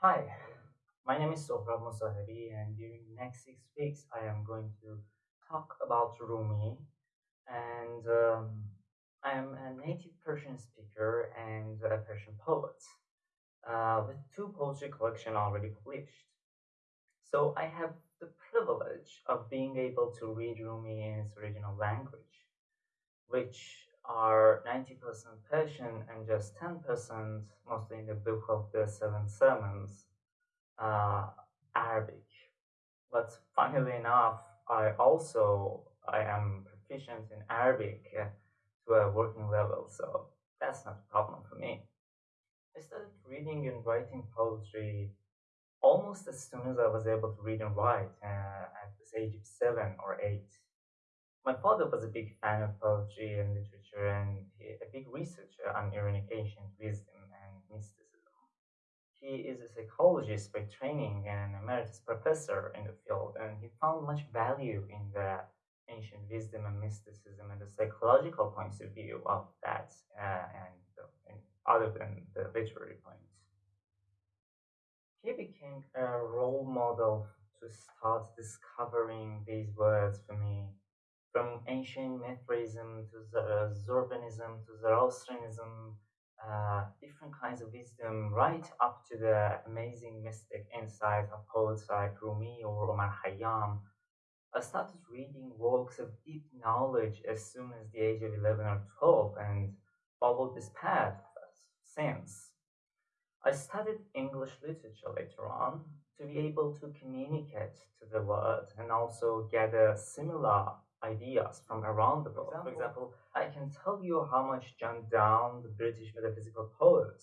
Hi, my name is Sohrab Musahari, and during the next six weeks, I am going to talk about Rumi. And um, I am a native Persian speaker and a Persian poet uh, with two poetry collections already published. So I have the privilege of being able to read Rumi in its original language, which are 90% Persian and just 10%, mostly in the book of the Seven Sermons, uh, Arabic. But funnily enough, I also I am proficient in Arabic uh, to a working level, so that's not a problem for me. I started reading and writing poetry almost as soon as I was able to read and write uh, at the age of seven or eight. My father was a big fan of poetry and literature and a big researcher on Iranian ancient wisdom and mysticism. He is a psychologist by training and an emeritus professor in the field, and he found much value in the ancient wisdom and mysticism and the psychological points of view of that, uh, and, and other than the literary points. He became a role model to start discovering these words for me from ancient Mithraism to Zoroastrianism to Zoroastrianism, uh, different kinds of wisdom, right up to the amazing mystic insight of poets like Rumi or Omar Khayyam. I started reading works of deep knowledge as soon as the age of 11 or 12 and followed this path since. I studied English literature later on to be able to communicate to the world and also gather similar ideas from around the world. For example, I can tell you how much John Donne, the British metaphysical poet,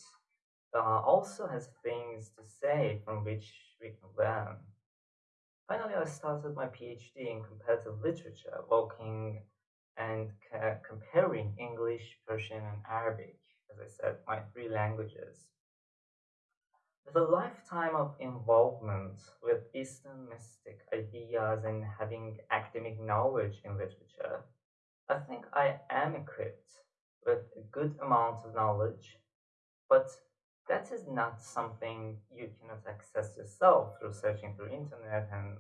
uh, also has things to say from which we can learn. Finally, I started my PhD in comparative literature, working and comparing English, Persian, and Arabic, as I said, my three languages. With a lifetime of involvement with Eastern mystic ideas and having academic knowledge in literature, I think I am equipped with a good amount of knowledge, but that is not something you cannot access yourself through searching through internet and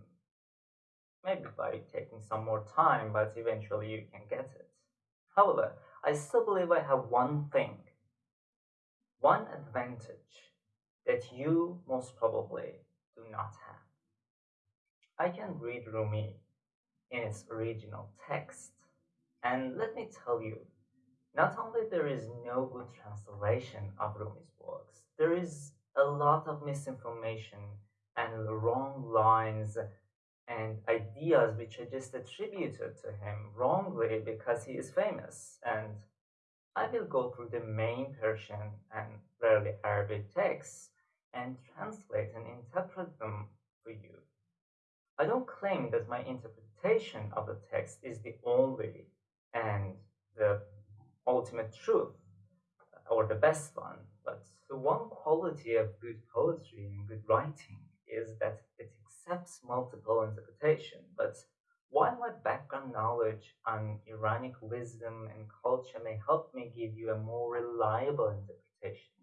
maybe by taking some more time, but eventually you can get it. However, I still believe I have one thing, one advantage that you most probably do not have. I can read Rumi in its original text, and let me tell you, not only there is no good translation of Rumi's works, there is a lot of misinformation and wrong lines and ideas which are just attributed to him wrongly because he is famous and I will go through the main Persian and rarely Arabic texts and translate and interpret them for you. I don't claim that my interpretation of the text is the only and the ultimate truth or the best one, but the one quality of good poetry and good writing is that it accepts multiple interpretation. But while my background knowledge on Iranic wisdom and culture may help me give you a more reliable interpretation,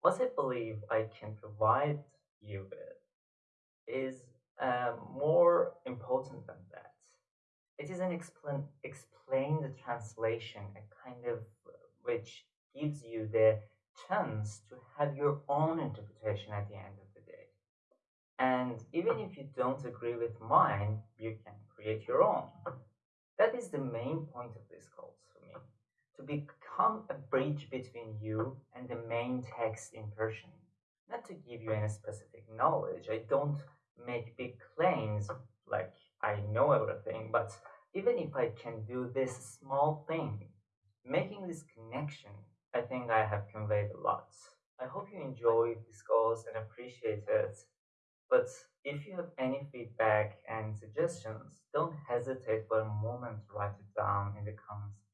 what I believe I can provide you with is uh, more important than that. It is an explain, explained translation, a kind of which gives you the chance to have your own interpretation at the end of the day. And even if you don't agree with mine, you can create your own. That is the main point of this course for me to become a bridge between you and the main text in Persian. Not to give you any specific knowledge, I don't make big claims like I know everything, but even if I can do this small thing, making this connection, I think I have conveyed a lot. I hope you enjoyed this course and appreciate it. But if you have any feedback and suggestions, don't hesitate for a moment to write it down in the comments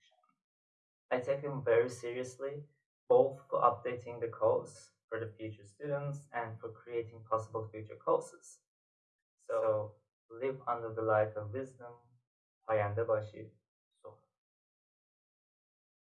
I take them very seriously, both for updating the course for the future students and for creating possible future courses. So live under the light of wisdom. Ayanda Bashir.